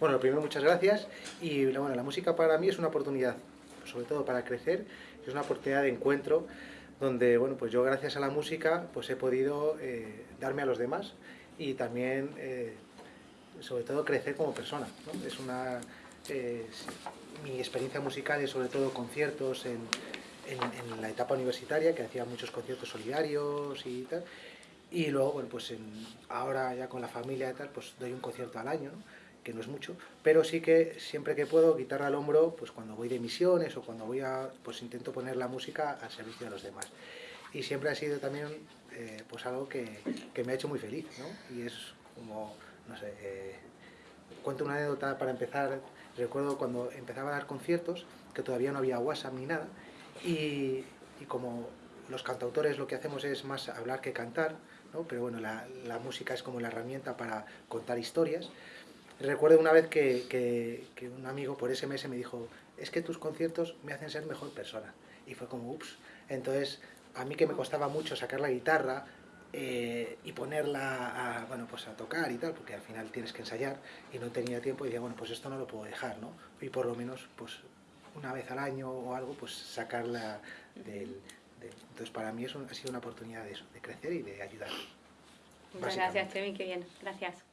Bueno, lo primero, muchas gracias. Y bueno, la música para mí es una oportunidad, sobre todo para crecer, es una oportunidad de encuentro donde, bueno, pues yo gracias a la música pues he podido eh, darme a los demás y también, eh, sobre todo, crecer como persona. Es una... Eh, mi experiencia musical es sobre todo conciertos en, en, la etapa universitaria, que hacía muchos conciertos solidarios y tal. Y luego, bueno, pues ahora ya con la familia y tal, pues doy un concierto al año, que no es mucho, pero sí que siempre que puedo, guitarra al hombro, pues cuando voy de misiones o cuando voy a, pues intento poner la música al servicio de los demás. Y siempre ha sido también, eh, pues algo que, que, me ha hecho muy feliz, ¿no? Y es como, no sé, eh, cuento una anécdota para empezar, recuerdo cuando empezaba a dar conciertos, que todavía no había WhatsApp ni nada, y, y como los cantautores lo que hacemos es más hablar que cantar, ¿no? pero bueno, la, la, música es como la herramienta para contar historias. Recuerdo una vez que, que, que, un amigo por SMS me dijo, es que tus conciertos me hacen ser mejor persona. Y fue como, ups. Entonces, a mí que me costaba mucho sacar la guitarra eh, y ponerla a, bueno, pues a tocar y tal, porque al final tienes que ensayar, y no tenía tiempo, y decía, bueno, pues esto no lo puedo dejar, ¿no? Y por lo menos, pues una vez al año o algo, pues sacarla del entonces para mí eso ha sido una oportunidad de, eso, de crecer y de ayudar. Muchas gracias, Chemi, qué bien. Gracias.